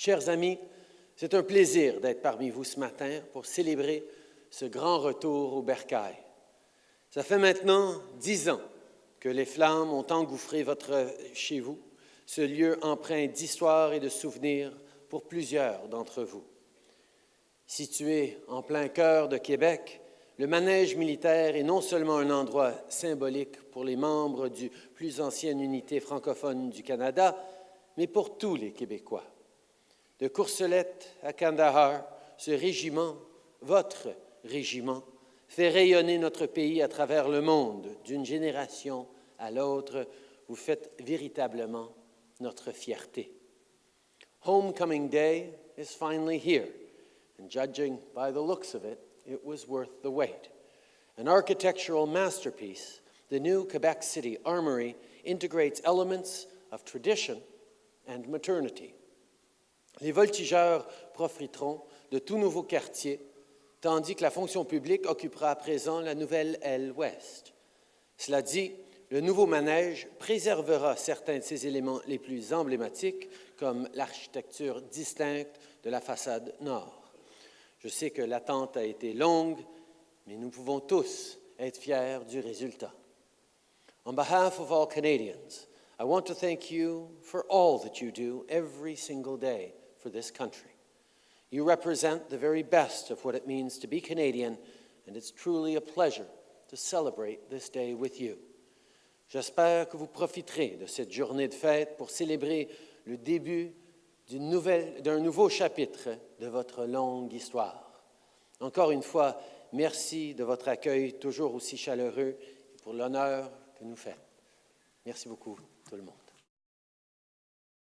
Chers amis, c'est un plaisir d'être parmi vous ce matin pour célébrer ce grand retour au bercail. Ça fait maintenant dix ans que les flammes ont engouffré votre, chez vous, ce lieu empreint d'histoire et de souvenirs pour plusieurs d'entre vous. Situé en plein cœur de Québec, le manège militaire est non seulement un endroit symbolique pour les membres du plus ancienne unité francophone du Canada, mais pour tous les Québécois. De Courcelette à Kandahar, ce régiment, votre régiment, fait rayonner notre pays à travers le monde d'une génération à l'autre. Vous faites véritablement notre fierté. Homecoming Day is finally here, and judging by the looks of it, it was worth the wait. An architectural masterpiece, the new Quebec City Armory integrates elements of tradition and modernity. Les voltigeurs profiteront de tout nouveaux quartiers tandis que la fonction publique occupera à présent la nouvelle aile ouest. Cela dit, le nouveau manège préservera certains de ses éléments les plus emblématiques, comme l'architecture distincte de la façade nord. Je sais que l'attente a été longue, mais nous pouvons tous être fiers du résultat. On behalf of all Canadians, I want to thank you for all that you do every single day for this country. You represent the very best of what it means to be Canadian, and it's truly a pleasure to celebrate this day with you. J'espère que vous profiterez de cette journée de fête pour célébrer le début d'un nouveau chapitre de votre longue histoire. Encore une fois, merci de votre accueil toujours aussi chaleureux et pour l'honneur que nous faites. Merci beaucoup, tout le monde.